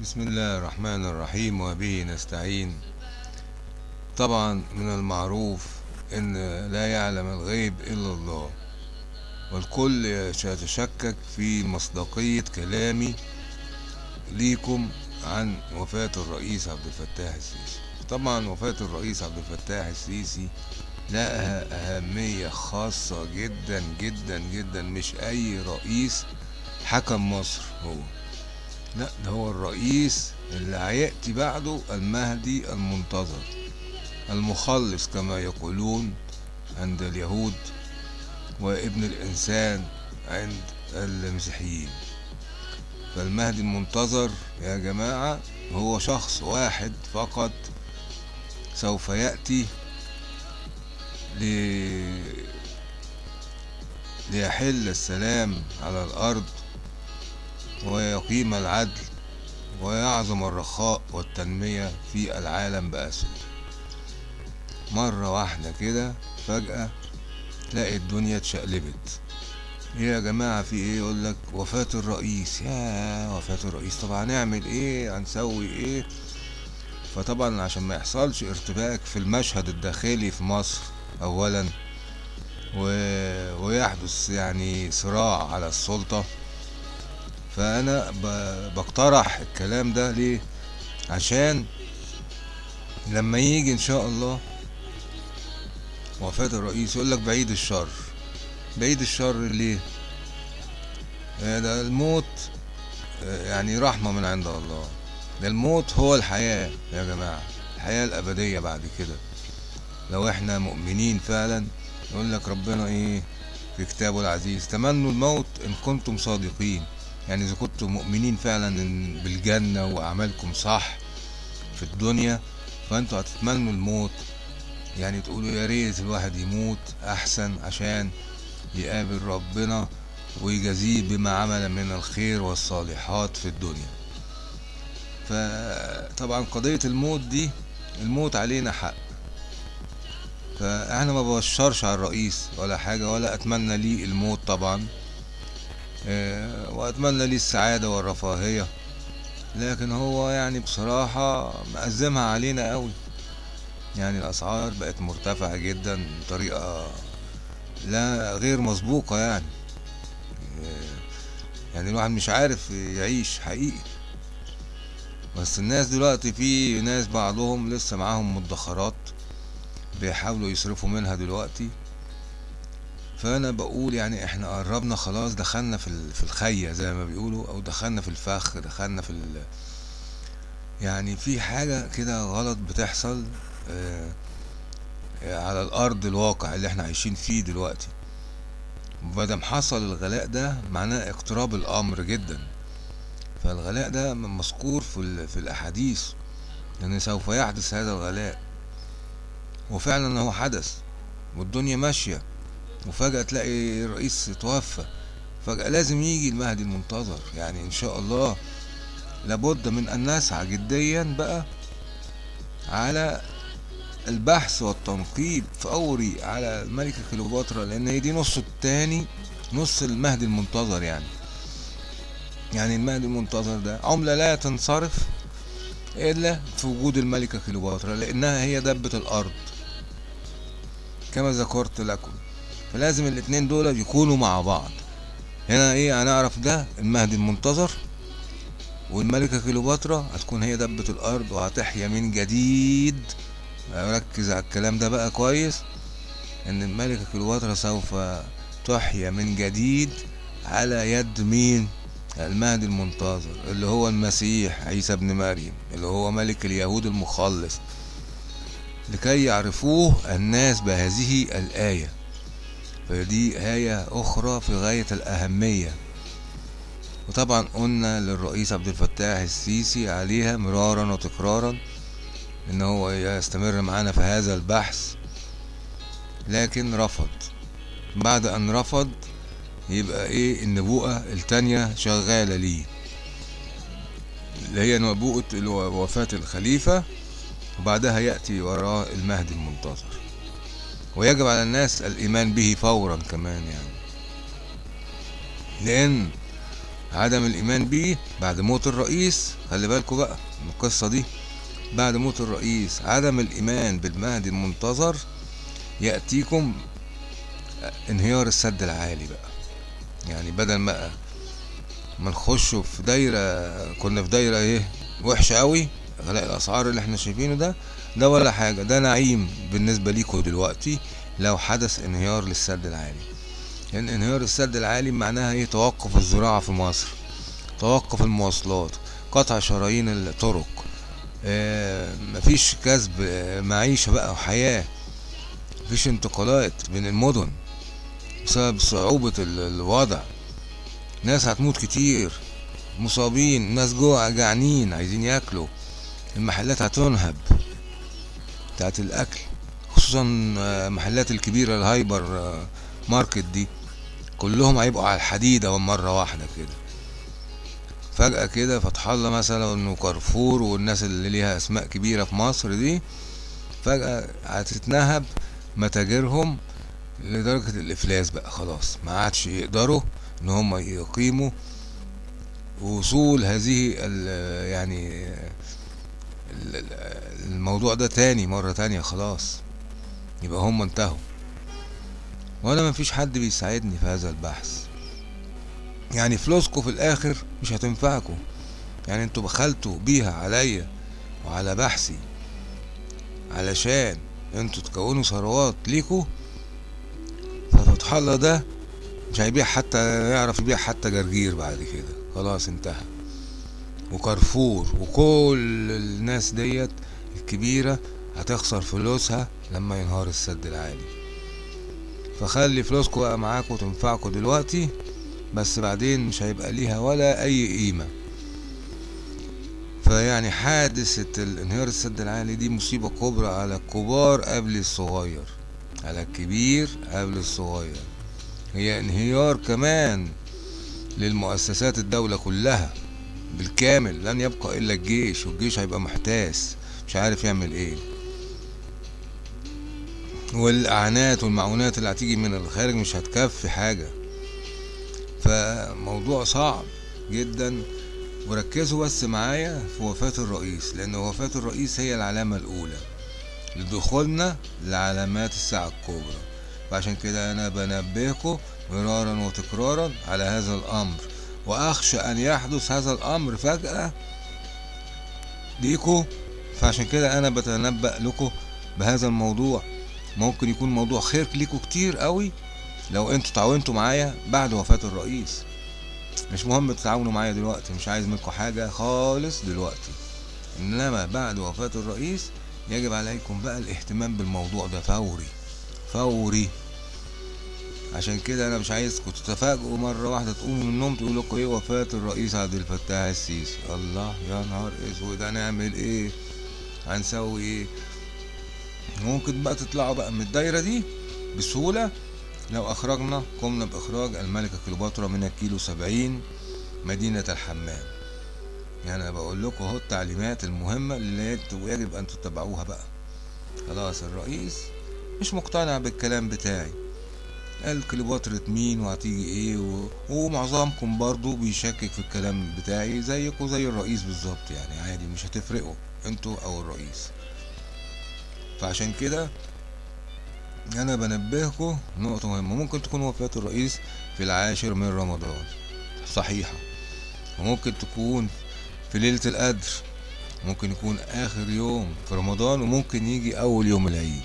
بسم الله الرحمن الرحيم وبه نستعين. طبعا من المعروف إن لا يعلم الغيب إلا الله والكل يتشكك في مصداقية كلامي ليكم عن وفاة الرئيس عبد الفتاح السيسي. طبعا وفاة الرئيس عبد الفتاح السيسي لها أهمية خاصة جدا جدا جدا مش أي رئيس حكم مصر هو. لا ده هو الرئيس اللي هيأتي بعده المهدي المنتظر المخلص كما يقولون عند اليهود وابن الإنسان عند المسيحيين فالمهدي المنتظر يا جماعة هو شخص واحد فقط سوف يأتي. ليحل السلام على الأرض ويقيم العدل ويعظم الرخاء والتنمية في العالم بأسره مرة واحدة كده فجأة تلاقي الدنيا اتشقلبت. إيه يا جماعة في إيه؟ يقول لك وفاة الرئيس. يا وفاة الرئيس طب هنعمل إيه؟ هنسوي إيه؟ فطبعا عشان ما يحصلش ارتباك في المشهد الداخلي في مصر اولا و... ويحدث يعني صراع على السلطة. فأنا. بقترح الكلام ده ليه؟ عشان لما يجي إن شاء الله وفاة الرئيس يقول لك بعيد الشر. بعيد الشر ليه؟ ده الموت يعني رحمة من عند الله. ده الموت هو الحياة يا جماعة الحياة الأبدية بعد كده. لو إحنا مؤمنين فعلا يقول لك ربنا إيه؟ في كتابه العزيز تمنوا الموت إن كنتم صادقين. يعني إذا كنتم مؤمنين فعلا بالجنة وأعمالكم صح في الدنيا فأنتوا هتتمنوا الموت. يعني تقولوا يا ريت الواحد يموت أحسن عشان يقابل ربنا ويجازيه بما عمل من الخير والصالحات في الدنيا. فطبعا قضية الموت دي الموت علينا حق. فإحنا ما ببشرش على الرئيس ولا حاجة ولا أتمنى ليه الموت طبعا. وأتمنى ليه السعادة والرفاهية. لكن هو يعني بصراحة مأزمها علينا قوي. يعني الأسعار بقت مرتفعة جدا بطريقة لا غير مسبوقة يعني. يعني الواحد مش عارف يعيش حقيقي. بس الناس دلوقتي في ناس بعضهم لسه معاهم مدخرات بيحاولوا يصرفوا منها دلوقتي. فأنا بقول يعني إحنا قربنا خلاص دخلنا في في الخية زي ما بيقولوا أو دخلنا في الفخ دخلنا في ال يعني في حاجة كده غلط بتحصل آه على الأرض الواقع اللي إحنا عايشين فيه دلوقتي. مادام حصل الغلاء ده معناه اقتراب الأمر جدا. فالغلاء ده مذكور في, في الأحاديث إن سوف يحدث هذا الغلاء. وفعلا هو حدث والدنيا ماشية. وفجأة تلاقي الرئيس توفى. فجأة لازم يجي المهدي المنتظر. يعني إن شاء الله لابد من أن نسعى جديا بقى على البحث والتنقيب فوري على الملكة كليوباترا لأن هي دي نص التاني نص المهدي المنتظر يعني. يعني المهدي المنتظر ده عملة لا تنصرف إلا في وجود الملكة كليوباترا لأنها هي دبة الأرض. كما ذكرت لكم. فلازم الاتنين دول يكونوا مع بعض. هنا إيه هنعرف ده؟ المهدي المنتظر والملكة كليوباترا هتكون هي دبة الأرض وهتحيا من جديد. ركز على الكلام ده بقى كويس إن الملكة كليوباترا سوف تحيا من جديد على يد مين؟ المهدي المنتظر اللي هو المسيح عيسى ابن مريم اللي هو ملك اليهود المخلص. لكي يعرفوه الناس بهذه الآية. فدي آية أخرى في غاية الأهمية. وطبعا قلنا للرئيس عبد الفتاح السيسي عليها مرارا وتكرارا إن هو يستمر معانا في هذا البحث لكن رفض. بعد أن رفض يبقى إيه النبوءة التانية شغالة ليه؟ اللي هي نبوءة وفاة الخليفة وبعدها يأتي وراه المهدي المنتظر. ويجب على الناس الإيمان به فورا كمان يعني. لأن عدم الإيمان بيه بعد موت الرئيس خلي بالكوا بقى من القصة دي بعد موت الرئيس عدم الإيمان بالمهدي المنتظر يأتيكم انهيار السد العالي بقى. يعني بدل ما ما نخش في دايرة كنا في دايرة إيه وحشة قوي غلاء الأسعار اللي إحنا شايفينه ده ده ولا حاجة. ده نعيم بالنسبة ليكوا دلوقتي لو حدث انهيار للسد العالي. لأن انهيار السد العالي معناها إيه؟ توقف الزراعة في مصر توقف المواصلات قطع شرايين الطرق آه مفيش كسب آه، معيشة بقى وحياة مفيش انتقالات بين المدن بسبب صعوبة ال- الوضع. ناس هتموت كتير مصابين ناس جوع جعانين عايزين ياكلوا المحلات هتنهب. بتاعت الأكل خصوصا آه، محلات الكبيرة الهايبر آه، market دي كلهم هيبقوا على الحديدة مرة واحدة كده. فجأة كده فتح الله مثلا وكارفور والناس اللي ليها أسماء كبيرة في مصر دي فجأة هتتنهب متاجرهم لدرجة الإفلاس بقى خلاص. ما عادش يقدروا إن هم يقيموا وصول هذه ال- يعني الموضوع ده تاني مرة تانية خلاص. يبقى هم انتهوا. وأنا مفيش حد بيساعدني في هذا البحث. يعني فلوسكم في الآخر مش هتنفعكم يعني أنتوا بخلتوا بيها عليا وعلى بحثي علشان أنتوا تكونوا ثروات ليكوا ففتح الله ده مش هيبيع حتى يعرف يبيع حتى جرجير بعد كده. خلاص انتهى. وكارفور وكل الناس ديت الكبيرة هتخسر فلوسها لما ينهار السد العالي. فخلي فلوسكوا بقى معاكوا تنفعكوا دلوقتي بس بعدين مش هيبقى ليها ولا أي قيمة. فيعني حادثة الانهيار السد العالي دي مصيبة كبرى على الكبار قبل الصغير على الكبير قبل الصغير. هي انهيار كمان للمؤسسات الدولة كلها. بالكامل لن يبقى إلا الجيش والجيش هيبقى محتاس مش عارف يعمل إيه. والأعانات والمعونات اللي هتيجي من الخارج مش هتكفي حاجة. فموضوع صعب جدا. وركزوا بس معايا في وفاة الرئيس لأن وفاة الرئيس هي العلامة الأولى لدخولنا لعلامات الساعة الكبرى. وعشان كده أنا بنبهكم مرارا وتكرارا على هذا الأمر. وأخشى أن يحدث هذا الأمر فجأة. ليكوا فعشان كده أنا بتنبأ لكم بهذا الموضوع. ممكن يكون موضوع خير ليكوا كتير قوي لو أنتوا تعاونتوا معايا بعد وفاة الرئيس. مش مهم تتعاونوا معايا دلوقتي مش عايز منكم حاجة خالص دلوقتي. إنما بعد وفاة الرئيس يجب عليكم بقى الاهتمام بالموضوع ده فوري فوري. عشان كده أنا مش عايزكم تتفاجئوا مرة واحدة تقوموا من النوم تقولوا لكم إيه وفاة الرئيس عبد الفتاح السيسي. الله يا نهار أسود هنعمل إيه؟ هنسوي إيه؟ ممكن بقى تطلعوا بقى من الدايرة دي بسهولة. لو أخرجنا قمنا بإخراج الملكة كليوباترا من الكيلو سبعين مدينة الحمام. يعني أنا بقول لكم أهو التعليمات المهمة اللي يجب أن تتبعوها بقى. خلاص الرئيس مش مقتنع بالكلام بتاعي. قال كليوباترا مين وهتيجي إيه و... ومعظمكم برضو بيشكك في الكلام بتاعي زيكم زي الرئيس بالظبط يعني عادي مش هتفرقوا أنتوا أو الرئيس. فعشان كده أنا بنبهكم نقطة مهمة ممكن تكون وفاة الرئيس في العاشر من رمضان. صحيحة. وممكن تكون في ليلة القدر. ممكن يكون آخر يوم في رمضان وممكن يجي أول يوم العيد.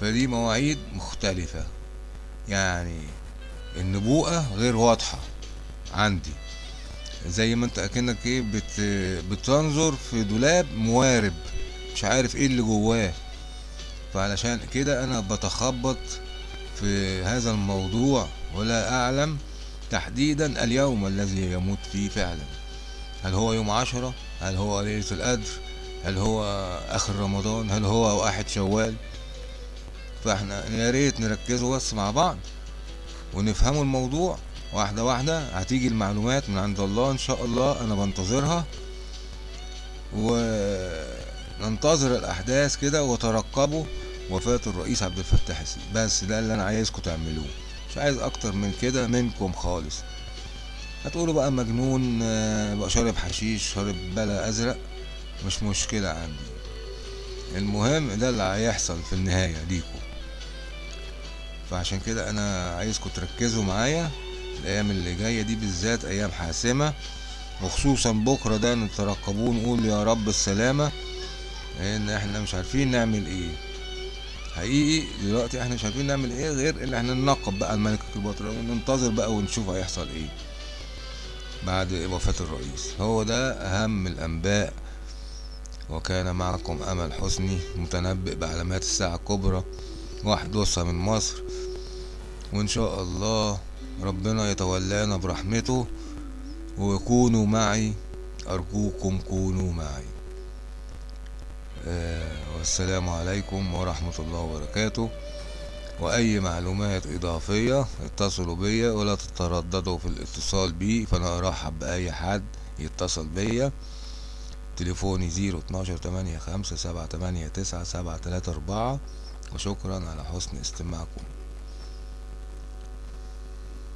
فدي مواعيد مختلفة. يعني النبوءة غير واضحة عندي. زي ما انت اكنك إيه بت بتنظر في دولاب موارب مش عارف إيه اللي جواه. فعلشان كده أنا بتخبط في هذا الموضوع ولا اعلم تحديدا اليوم الذي يموت فيه فعلا. هل هو يوم عشرة؟ هل هو ليلة القدر؟ هل هو آخر رمضان؟ هل هو واحد شوال؟ فاحنا يا ريت نركزوا بس مع بعض ونفهموا الموضوع. واحدة واحدة هتيجي المعلومات من عند الله إن شاء الله أنا بنتظرها. وننتظر الأحداث كده وترقبوا وفاة الرئيس عبد الفتاح السيسي. بس ده اللي أنا عايزكم تعملوه. مش عايز أكتر من كده منكم خالص. هتقولوا بقى مجنون بقى شارب حشيش شارب بلا أزرق. مش مشكلة عندي. المهم ده اللي هيحصل في النهاية ليكم. فعشان كده أنا عايزكم تركزوا معايا الأيام اللي جاية دي بالذات أيام حاسمة وخصوصا بكرة ده نترقبوه نقول يا رب السلامة لأن إحنا مش عارفين نعمل إيه. حقيقي دلوقتي إحنا مش عارفين نعمل إيه غير إن إحنا ننقب بقى الملك كليوباترا وننتظر بقى ونشوف هيحصل إيه بعد وفاة الرئيس. هو ده أهم الأنباء. وكان معكم أمل حسني متنبئ بعلامات الساعة الكبرى. وحدوثها من مصر وإن شاء الله ربنا يتولانا برحمته وكونوا معي أرجوكم كونوا معي. آه والسلام عليكم ورحمة الله وبركاته. وأي معلومات إضافية اتصلوا بيا ولا تترددوا في الاتصال بي فأنا أرحب بأي حد يتصل بيا. تليفوني zero اتناشر تمانية خمسة سبعة تمانية تسعة سبعة تلاتة أربعة. وشكرا على حسن استماعكم.